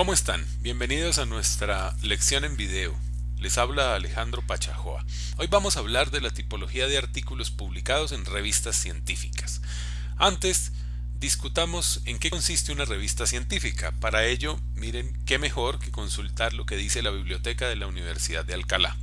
¿Cómo están? Bienvenidos a nuestra lección en video. Les habla Alejandro Pachajoa. Hoy vamos a hablar de la tipología de artículos publicados en revistas científicas. Antes, discutamos en qué consiste una revista científica. Para ello, miren qué mejor que consultar lo que dice la biblioteca de la Universidad de Alcalá.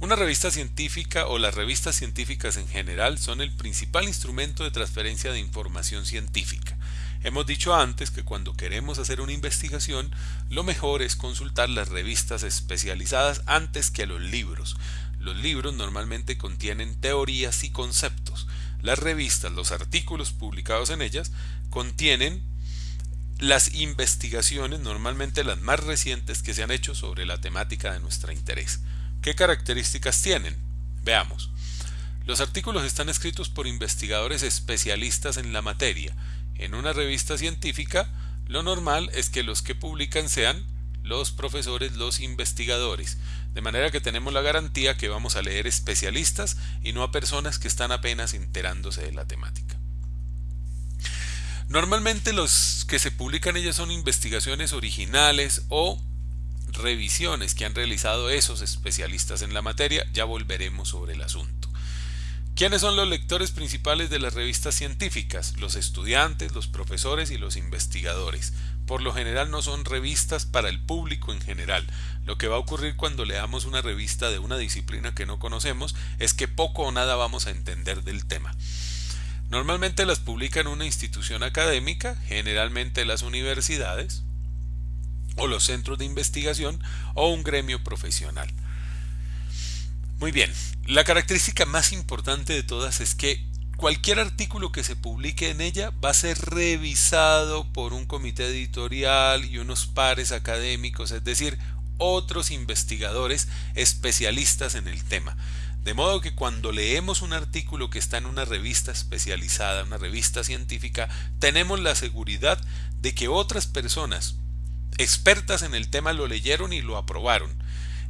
Una revista científica o las revistas científicas en general son el principal instrumento de transferencia de información científica. Hemos dicho antes que cuando queremos hacer una investigación, lo mejor es consultar las revistas especializadas antes que los libros. Los libros normalmente contienen teorías y conceptos. Las revistas, los artículos publicados en ellas, contienen las investigaciones, normalmente las más recientes que se han hecho sobre la temática de nuestro interés. ¿Qué características tienen? Veamos. Los artículos están escritos por investigadores especialistas en la materia. En una revista científica, lo normal es que los que publican sean los profesores, los investigadores, de manera que tenemos la garantía que vamos a leer especialistas y no a personas que están apenas enterándose de la temática. Normalmente los que se publican ellas son investigaciones originales o revisiones que han realizado esos especialistas en la materia, ya volveremos sobre el asunto. ¿Quiénes son los lectores principales de las revistas científicas? Los estudiantes, los profesores y los investigadores. Por lo general no son revistas para el público en general. Lo que va a ocurrir cuando leamos una revista de una disciplina que no conocemos es que poco o nada vamos a entender del tema. Normalmente las publica en una institución académica, generalmente las universidades, o los centros de investigación o un gremio profesional. Muy bien, la característica más importante de todas es que cualquier artículo que se publique en ella va a ser revisado por un comité editorial y unos pares académicos, es decir, otros investigadores especialistas en el tema. De modo que cuando leemos un artículo que está en una revista especializada, una revista científica, tenemos la seguridad de que otras personas expertas en el tema lo leyeron y lo aprobaron.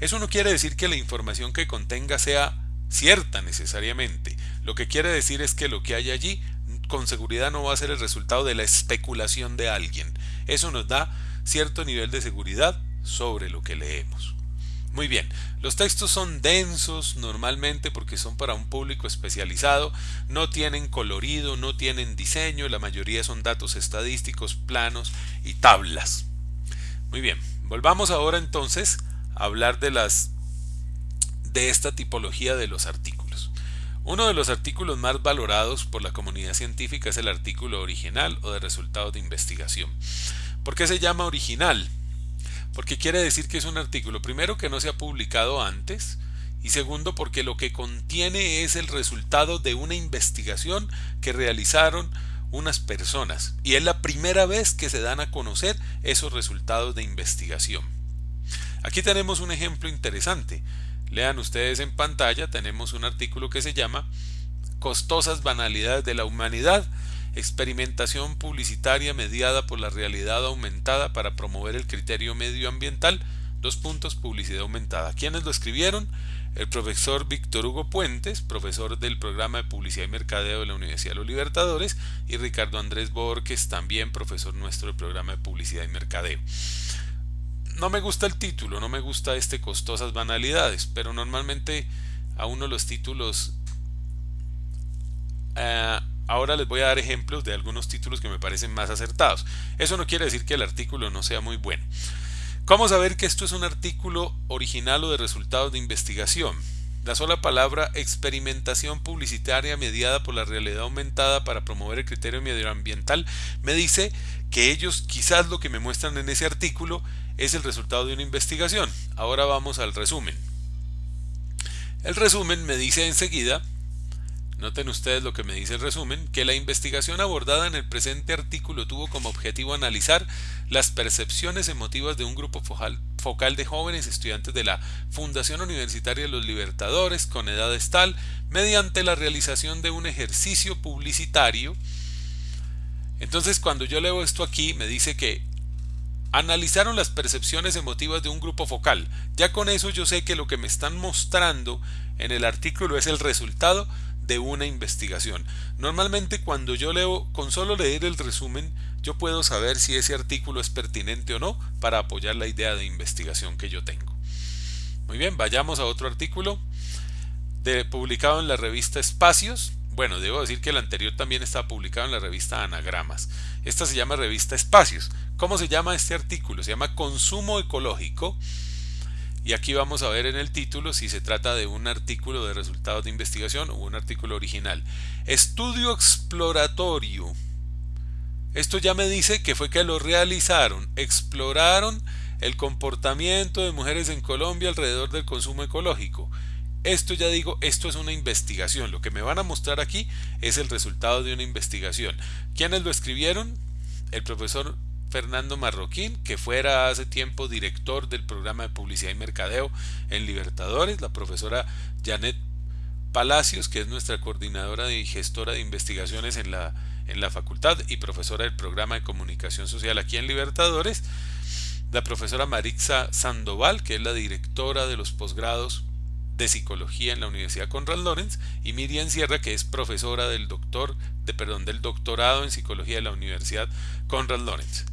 Eso no quiere decir que la información que contenga sea cierta necesariamente. Lo que quiere decir es que lo que hay allí con seguridad no va a ser el resultado de la especulación de alguien. Eso nos da cierto nivel de seguridad sobre lo que leemos. Muy bien, los textos son densos normalmente porque son para un público especializado, no tienen colorido, no tienen diseño, la mayoría son datos estadísticos, planos y tablas. Muy bien, volvamos ahora entonces hablar de las de esta tipología de los artículos. Uno de los artículos más valorados por la comunidad científica es el artículo original o de resultados de investigación. ¿Por qué se llama original? Porque quiere decir que es un artículo, primero, que no se ha publicado antes, y segundo, porque lo que contiene es el resultado de una investigación que realizaron unas personas y es la primera vez que se dan a conocer esos resultados de investigación. Aquí tenemos un ejemplo interesante. Lean ustedes en pantalla, tenemos un artículo que se llama Costosas banalidades de la humanidad, experimentación publicitaria mediada por la realidad aumentada para promover el criterio medioambiental, dos puntos, publicidad aumentada. ¿Quiénes lo escribieron? el profesor Víctor Hugo Puentes, profesor del programa de publicidad y mercadeo de la Universidad de los Libertadores, y Ricardo Andrés Borges, también profesor nuestro del programa de publicidad y mercadeo. No me gusta el título, no me gusta este costosas banalidades, pero normalmente a uno los títulos... Eh, ahora les voy a dar ejemplos de algunos títulos que me parecen más acertados. Eso no quiere decir que el artículo no sea muy bueno. ¿Cómo saber que esto es un artículo original o de resultados de investigación? La sola palabra experimentación publicitaria mediada por la realidad aumentada para promover el criterio medioambiental me dice que ellos quizás lo que me muestran en ese artículo es el resultado de una investigación. Ahora vamos al resumen. El resumen me dice enseguida Noten ustedes lo que me dice el resumen, que la investigación abordada en el presente artículo tuvo como objetivo analizar las percepciones emotivas de un grupo focal de jóvenes estudiantes de la Fundación Universitaria los Libertadores con edad tal mediante la realización de un ejercicio publicitario. Entonces cuando yo leo esto aquí me dice que analizaron las percepciones emotivas de un grupo focal. Ya con eso yo sé que lo que me están mostrando en el artículo es el resultado de una investigación. Normalmente cuando yo leo, con solo leer el resumen, yo puedo saber si ese artículo es pertinente o no para apoyar la idea de investigación que yo tengo. Muy bien, vayamos a otro artículo de, publicado en la revista Espacios. Bueno, debo decir que el anterior también está publicado en la revista Anagramas. Esta se llama revista Espacios. ¿Cómo se llama este artículo? Se llama Consumo Ecológico. Y aquí vamos a ver en el título si se trata de un artículo de resultados de investigación o un artículo original. Estudio exploratorio. Esto ya me dice que fue que lo realizaron, exploraron el comportamiento de mujeres en Colombia alrededor del consumo ecológico. Esto ya digo, esto es una investigación. Lo que me van a mostrar aquí es el resultado de una investigación. ¿Quiénes lo escribieron? El profesor Fernando Marroquín, que fuera hace tiempo director del programa de publicidad y mercadeo en Libertadores, la profesora Janet Palacios, que es nuestra coordinadora y gestora de investigaciones en la, en la facultad y profesora del programa de comunicación social aquí en Libertadores, la profesora Marixa Sandoval, que es la directora de los posgrados de psicología en la Universidad Conrad Lorenz, y Miriam Sierra, que es profesora del doctor, de, perdón, del doctorado en psicología de la Universidad Conrad Lorenz.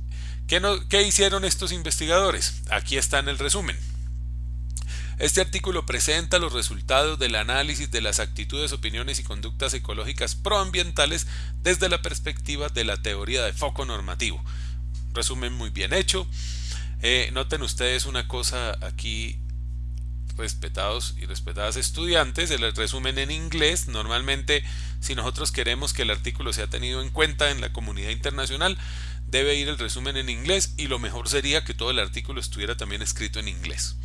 ¿Qué, ¿Qué hicieron estos investigadores? Aquí está en el resumen. Este artículo presenta los resultados del análisis de las actitudes, opiniones y conductas ecológicas proambientales desde la perspectiva de la teoría de foco normativo. Resumen muy bien hecho. Eh, noten ustedes una cosa aquí, respetados y respetadas estudiantes, el resumen en inglés. Normalmente, si nosotros queremos que el artículo sea tenido en cuenta en la comunidad internacional, debe ir el resumen en inglés y lo mejor sería que todo el artículo estuviera también escrito en inglés.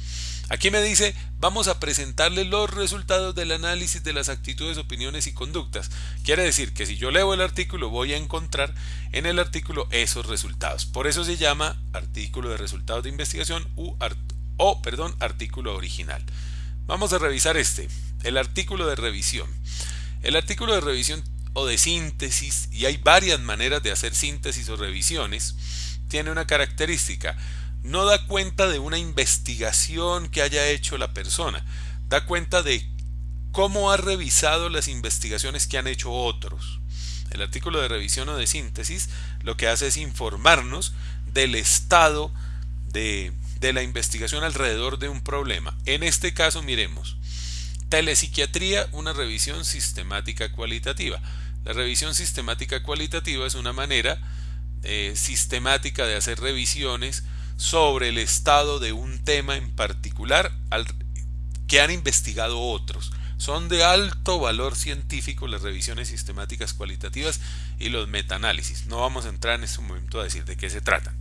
Aquí me dice, vamos a presentarle los resultados del análisis de las actitudes, opiniones y conductas. Quiere decir que si yo leo el artículo voy a encontrar en el artículo esos resultados. Por eso se llama artículo de resultados de investigación o perdón, artículo original. Vamos a revisar este, el artículo de revisión. El artículo de revisión o de síntesis, y hay varias maneras de hacer síntesis o revisiones, tiene una característica no da cuenta de una investigación que haya hecho la persona, da cuenta de cómo ha revisado las investigaciones que han hecho otros. El artículo de revisión o de síntesis lo que hace es informarnos del estado de, de la investigación alrededor de un problema. En este caso, miremos, telepsiquiatría, una revisión sistemática cualitativa. La revisión sistemática cualitativa es una manera eh, sistemática de hacer revisiones sobre el estado de un tema en particular que han investigado otros. Son de alto valor científico las revisiones sistemáticas cualitativas y los metaanálisis. No vamos a entrar en este momento a decir de qué se tratan.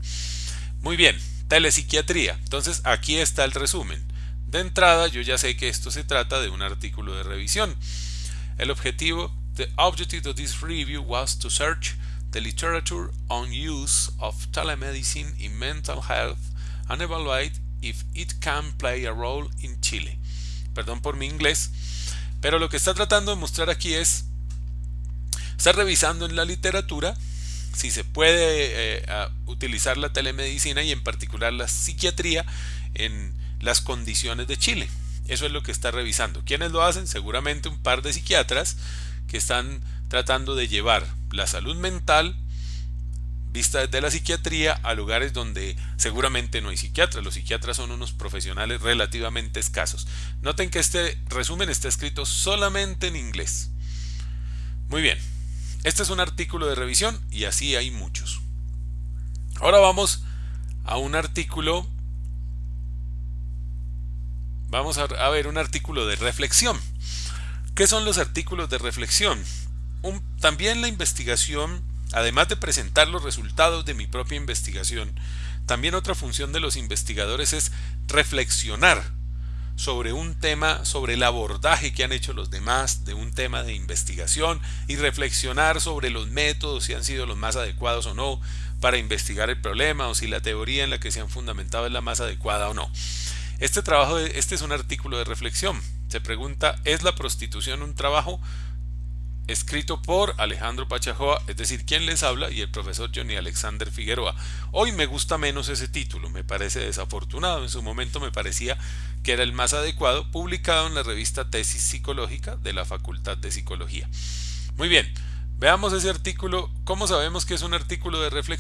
Muy bien, telepsiquiatría. Entonces aquí está el resumen. De entrada yo ya sé que esto se trata de un artículo de revisión. El objetivo, the objective of this review was to search the literature on use of telemedicine in mental health and evaluate if it can play a role in Chile. Perdón por mi inglés, pero lo que está tratando de mostrar aquí es, está revisando en la literatura si se puede eh, utilizar la telemedicina y en particular la psiquiatría en las condiciones de Chile. Eso es lo que está revisando. ¿Quiénes lo hacen? Seguramente un par de psiquiatras que están tratando de llevar la salud mental vista desde la psiquiatría a lugares donde seguramente no hay psiquiatras. Los psiquiatras son unos profesionales relativamente escasos. Noten que este resumen está escrito solamente en inglés. Muy bien, este es un artículo de revisión y así hay muchos. Ahora vamos a un artículo, vamos a, ver un artículo de reflexión. ¿Qué son los artículos de reflexión? también la investigación, además de presentar los resultados de mi propia investigación, también otra función de los investigadores es reflexionar sobre un tema, sobre el abordaje que han hecho los demás de un tema de investigación y reflexionar sobre los métodos, si han sido los más adecuados o no para investigar el problema o si la teoría en la que se han fundamentado es la más adecuada o no. Este trabajo, este es un artículo de reflexión. Se pregunta, ¿es la prostitución un trabajo? escrito por Alejandro Pachajoa, es decir, quien les habla, y el profesor Johnny Alexander Figueroa. Hoy me gusta menos ese título, me parece desafortunado, en su momento me parecía que era el más adecuado, publicado en la revista Tesis Psicológica de la Facultad de Psicología. Muy bien, veamos ese artículo, ¿cómo sabemos que es un artículo de reflexión?